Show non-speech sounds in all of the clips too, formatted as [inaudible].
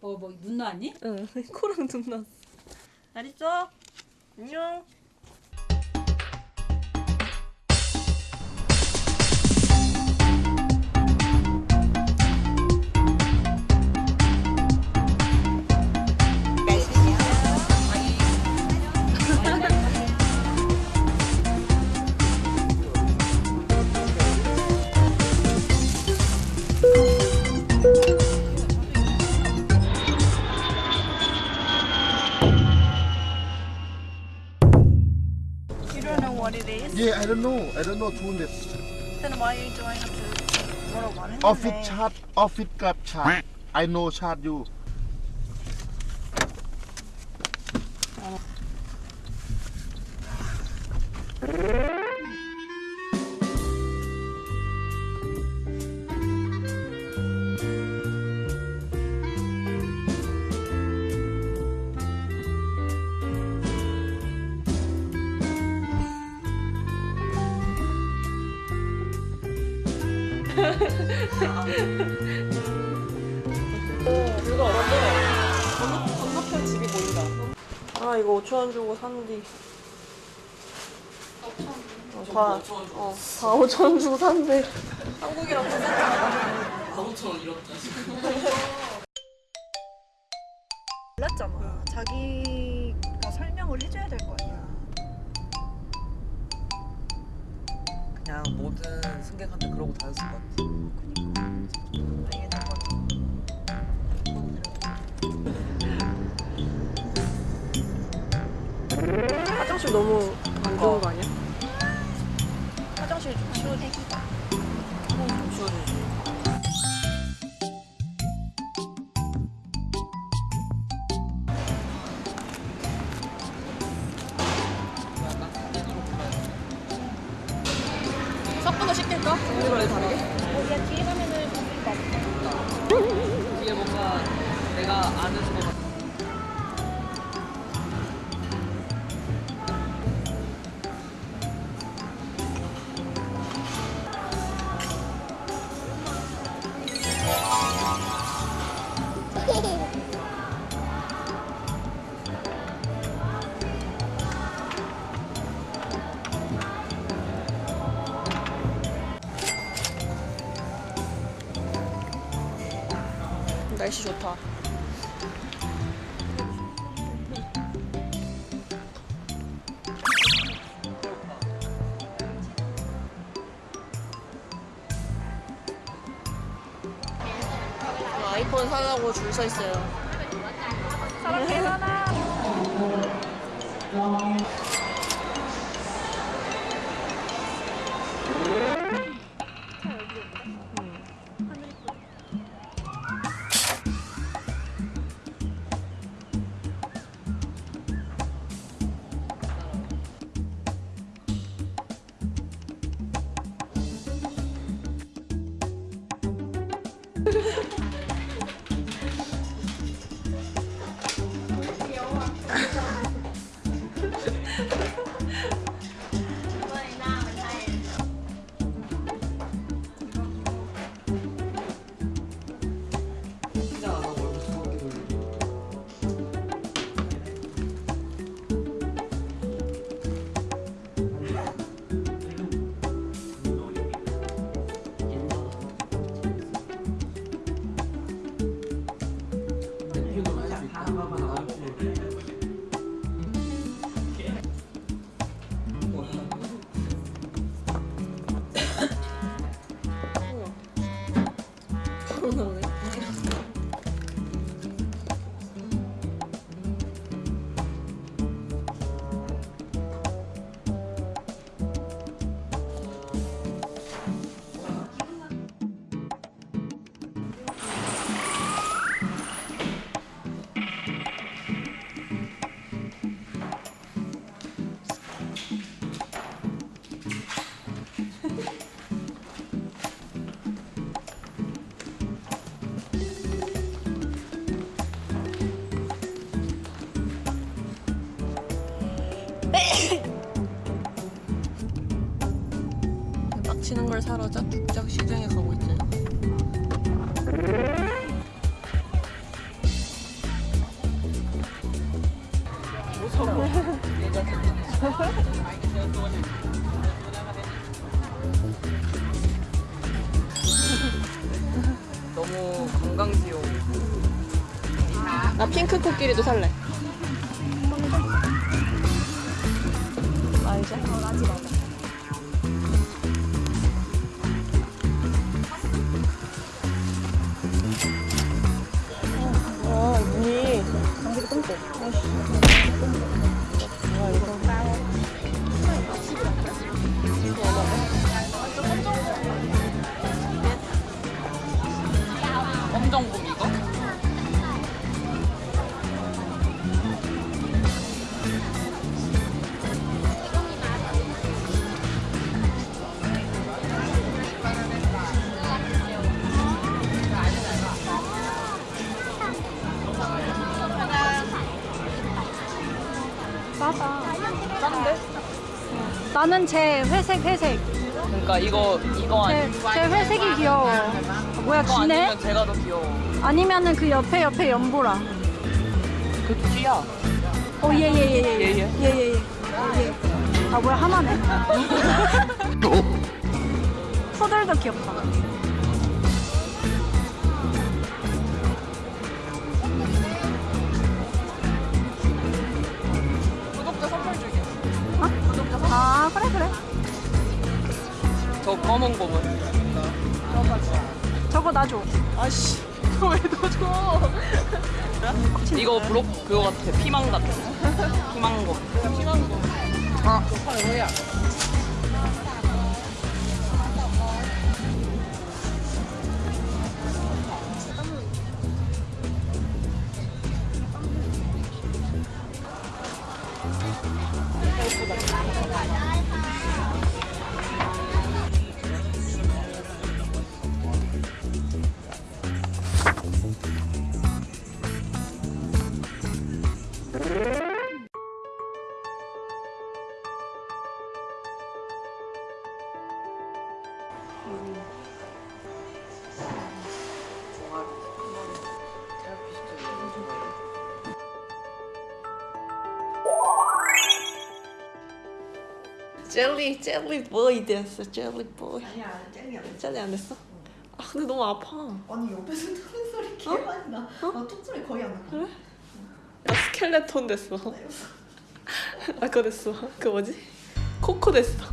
뭐, 뭐, 눈 나왔니? 응 코랑 눈 났어 잘 있어 안녕 don't know what it is. Yeah, I don't know. I don't know tulips. Then why are you doing up to 101 in the Office chat. office club chat. I know chat you. 뷰가 어떤데? 건너, 건너편 집이 보인다 아 이거 5천원 주고 샀는데 어, 다, 어, 다 5천원 주고 샀는데 한국이랑 비슷하다 몰랐잖아. 자기가 설명을 해줘야 될 거 아니야. 그냥 모든 승객한테 그러고 다녔을 것 같아. 화장실 너무 안 좋은 거 아니야? 화장실 좀 치워줘. 아이폰 사려고 줄 서 있어요. 빡치는 걸 사러 짝뚝짝 시장에 가고 있어요 너무 건강지옥 나 핑크 코끼리도 살래. 아, 이제? 어, 문이. 장비가 똥꼬. 뭐야, 나는 제 회색 회색. 그러니까 이거 이거 제, 아니 제 회색이 귀여워. 뭐야 이거 기네? 아니면 제가 더 귀여워. 아니면은 그 옆에 옆에 연보라. 그 귀야. 어, 예, 예, 예, 예. 예, 예. 예, 예, 예. 예. 아, 뭐야, 하나네. 푸들도 [laughs] 귀엽다. 저 검은 곰은. 저거 놔줘. 아씨. [laughs] 이거 왜 넣어줘? 이거 브록 그거 같아. 피망 같아. 피망곰. 피망곰. 아, 젤리, 젤리 보이 됐어. 젤리 보이. 아니야, 젤리 안 됐어. 젤리 안 됐어? 아, 근데 너무 아파. 아니 옆에서 吐소리 개 많이 나. 나 吐소리 거의 안 나. 나 스켈레톤 됐어. 나 그거 됐어. 그 뭐지? 코코 됐어.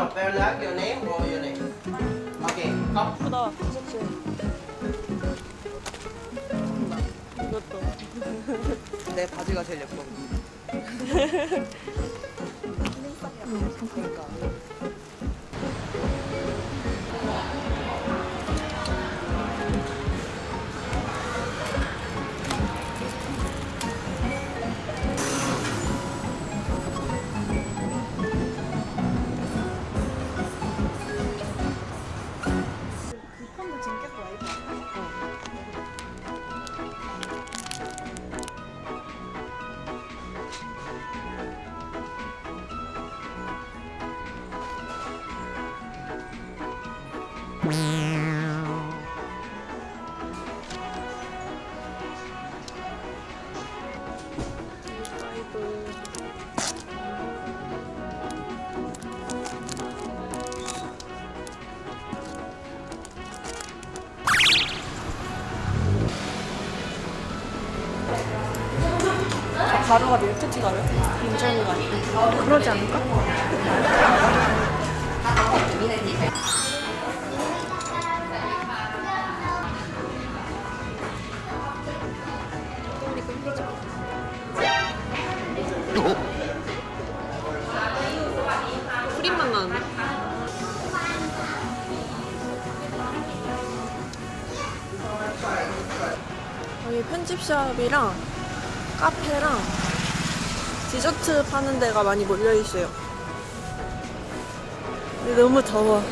No, no, Bellag, your name or your name? Okay, come. 예쁘다 티셔츠. 이것도. 내 바지가 제일 예뻐. 그러니까. 가루가 밀크티 가루? 인절미 가루? 그러지 않을까? 크림만 나는데? 여기 편집샵이랑 카페랑 디저트 파는 데가 많이 몰려 있어요. 근데 너무 더워.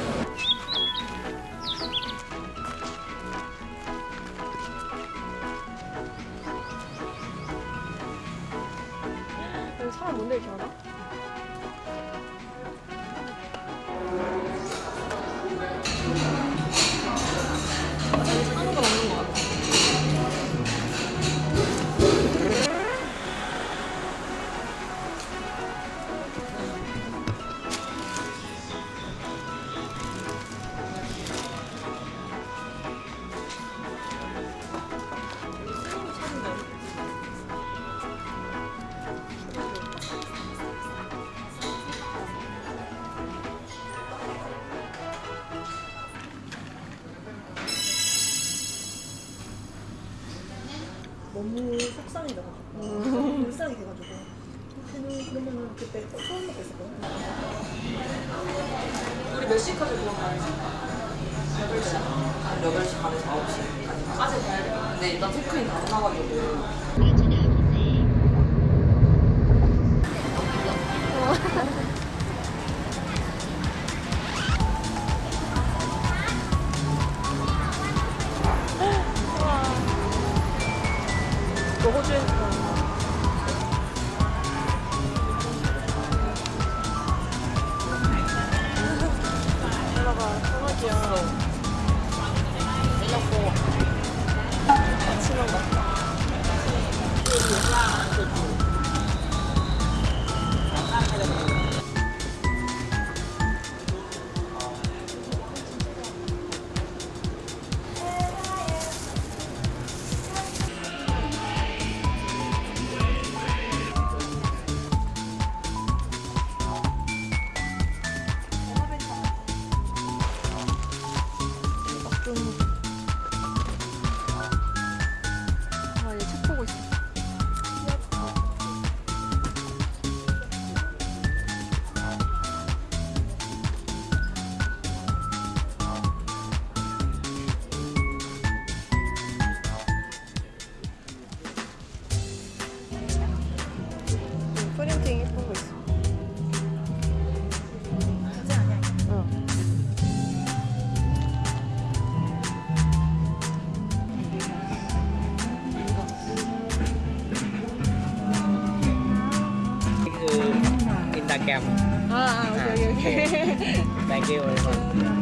来给我一份。